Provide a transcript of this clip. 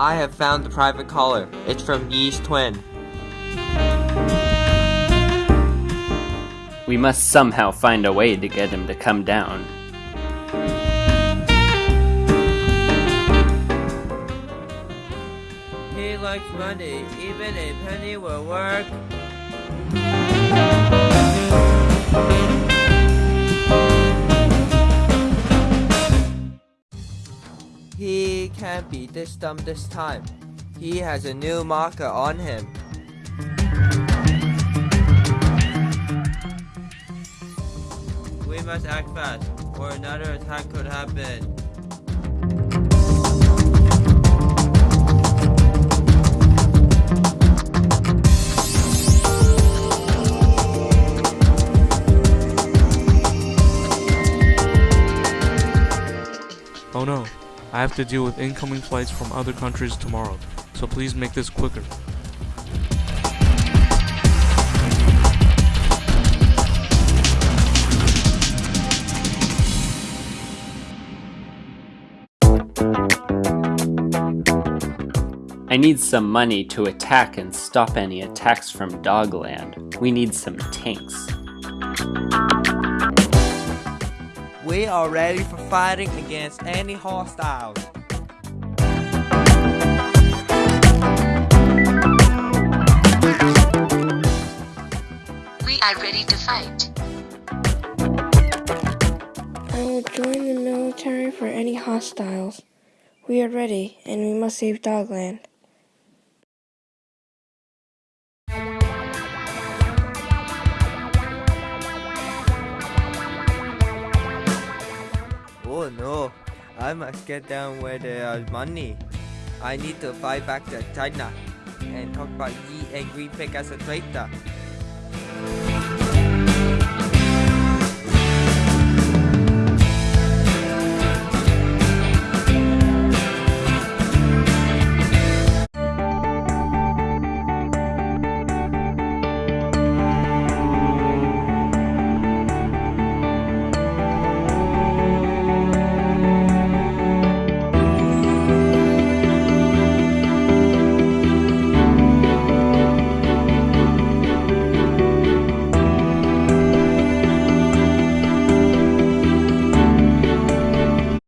I have found the private caller. It's from Yee's twin. We must somehow find a way to get him to come down. He likes money. Even a penny will work. He can't be this dumb this time. He has a new marker on him. We must act fast, or another attack could happen. I have to deal with incoming flights from other countries tomorrow, so please make this quicker. I need some money to attack and stop any attacks from Dogland. We need some tanks. We are ready for fighting against any hostiles. We are ready to fight. I will join the military for any hostiles. We are ready, and we must save Dogland. Oh no, I must get down where there is uh, money. I need to fight back to China and talk about Yi and Green Pig as a traitor.